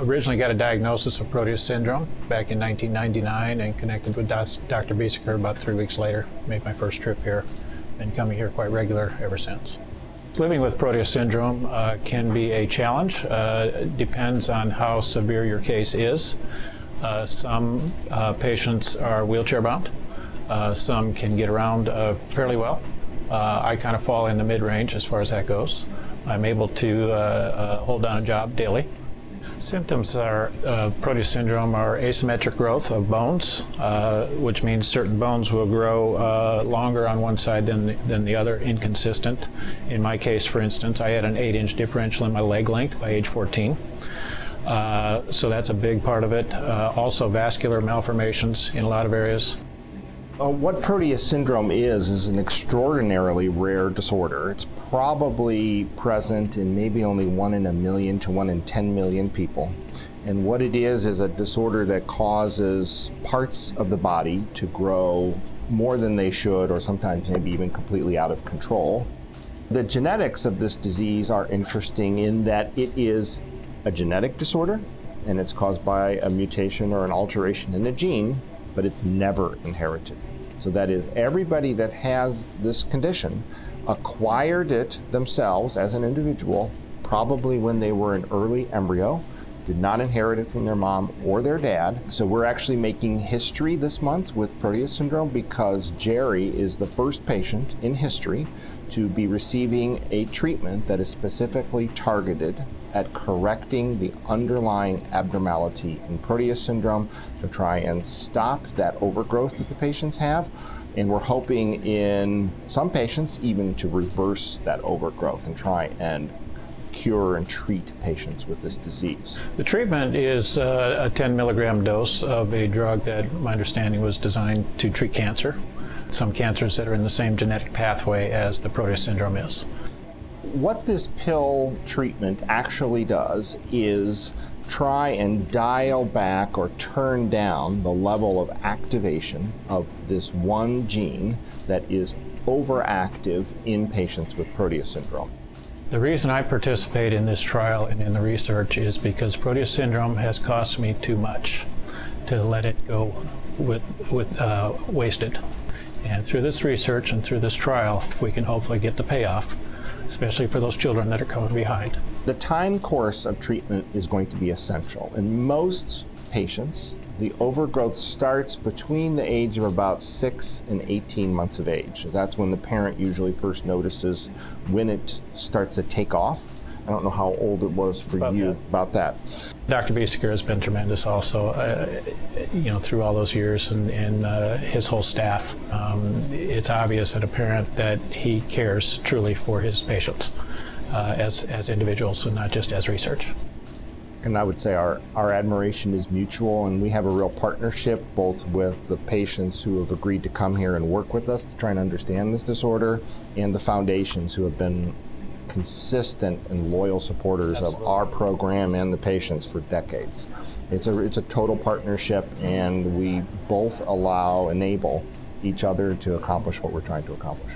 originally got a diagnosis of Proteus syndrome back in 1999 and connected with Dr. Biesecker about three weeks later. Made my first trip here. and coming here quite regular ever since. Living with Proteus syndrome uh, can be a challenge. Uh, depends on how severe your case is. Uh, some uh, patients are wheelchair bound. Uh, some can get around uh, fairly well. I kind of fall in the mid-range as far as that goes. I'm able to hold down a job daily. Symptoms are uh, Proteus syndrome are asymmetric growth of bones, uh, which means certain bones will grow uh, longer on one side than the, than the other, inconsistent. In my case, for instance, I had an 8-inch differential in my leg length by age 14. Uh, so that's a big part of it. Uh, also vascular malformations in a lot of areas. Uh, what Proteus syndrome is, is an extraordinarily rare disorder. It's probably present in maybe only one in a million to one in 10 million people. And what it is, is a disorder that causes parts of the body to grow more than they should, or sometimes maybe even completely out of control. The genetics of this disease are interesting in that it is a genetic disorder, and it's caused by a mutation or an alteration in a gene, but it's never inherited. So that is, everybody that has this condition acquired it themselves as an individual, probably when they were an early embryo, did not inherit it from their mom or their dad. So we're actually making history this month with Proteus syndrome because Jerry is the first patient in history to be receiving a treatment that is specifically targeted at correcting the underlying abnormality in Proteus syndrome to try and stop that overgrowth that the patients have. And we're hoping in some patients even to reverse that overgrowth and try and cure and treat patients with this disease. The treatment is uh, a 10 milligram dose of a drug that my understanding was designed to treat cancer. Some cancers that are in the same genetic pathway as the Proteus syndrome is what this pill treatment actually does is try and dial back or turn down the level of activation of this one gene that is overactive in patients with Proteus syndrome. The reason I participate in this trial and in the research is because Proteus syndrome has cost me too much to let it go with, with uh, wasted. And through this research and through this trial, we can hopefully get the payoff especially for those children that are coming behind. The time course of treatment is going to be essential. In most patients, the overgrowth starts between the age of about 6 and 18 months of age. That's when the parent usually first notices when it starts to take off I don't know how old it was for about you that. about that. Dr. Biesecker has been tremendous also, uh, you know, through all those years and, and uh, his whole staff. Um, it's obvious and apparent that he cares truly for his patients uh, as, as individuals and not just as research. And I would say our, our admiration is mutual, and we have a real partnership both with the patients who have agreed to come here and work with us to try and understand this disorder and the foundations who have been consistent and loyal supporters Absolutely. of our program and the patients for decades. It's a, it's a total partnership, and we both allow, enable each other to accomplish what we're trying to accomplish.